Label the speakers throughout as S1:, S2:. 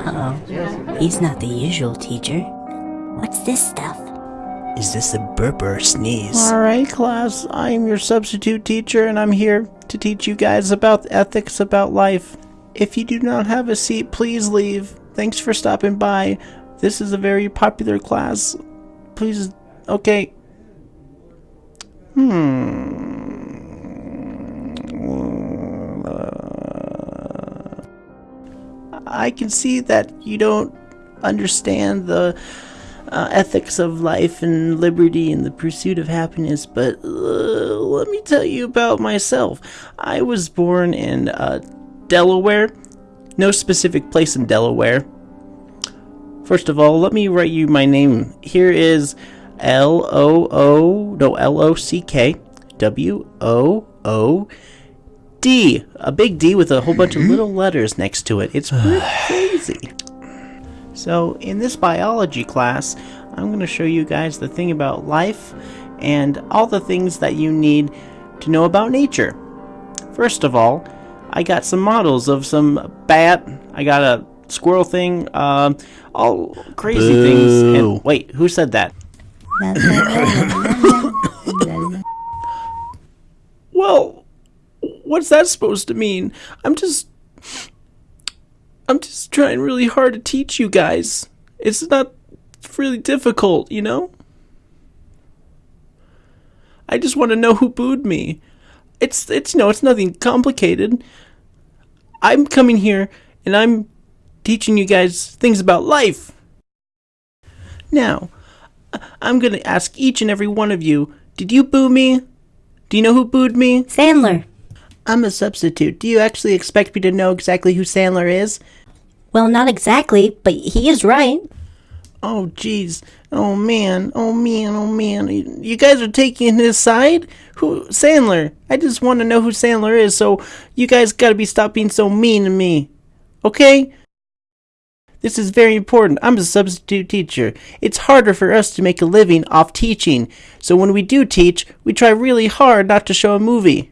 S1: Uh-oh. He's not the usual teacher. What's this stuff?
S2: Is this a burp or a sneeze?
S3: Alright, class, I am your substitute teacher, and I'm here to teach you guys about ethics about life. If you do not have a seat, please leave. Thanks for stopping by. This is a very popular class. Please, okay. Hmm. I can see that you don't understand the uh, ethics of life and liberty and the pursuit of happiness, but uh, let me tell you about myself. I was born in uh, Delaware, no specific place in Delaware. First of all, let me write you my name. Here is L O O, no, L O C K W O O D. A big D with a whole bunch of little letters next to it. It's pretty crazy. So, in this biology class, I'm going to show you guys the thing about life and all the things that you need to know about nature. First of all, I got some models of some bat. I got a squirrel thing, um, all crazy things. And wait, who said that? Well, what's that supposed to mean? I'm just. I'm just trying really hard to teach you guys. It's not really difficult, you know? I just want to know who booed me. It's it's you no, it's nothing complicated. I'm coming here and I'm teaching you guys things about life. Now, I'm going to ask each and every one of you, did you boo me? Do you know who booed me?
S1: Sandler.
S3: I'm a substitute. Do you actually expect me to know exactly who Sandler is?
S1: Well, not exactly, but he is right.
S3: Oh, jeez. Oh, man. Oh, man. Oh, man. You guys are taking his side? Who? Sandler. I just want to know who Sandler is, so you guys gotta be stop being so mean to me. Okay? This is very important. I'm a substitute teacher. It's harder for us to make a living off teaching, so when we do teach, we try really hard not to show a movie.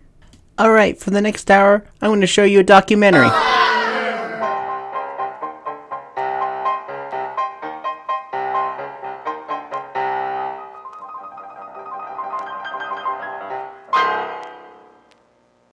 S3: Alright, for the next hour, I'm going to show you a documentary.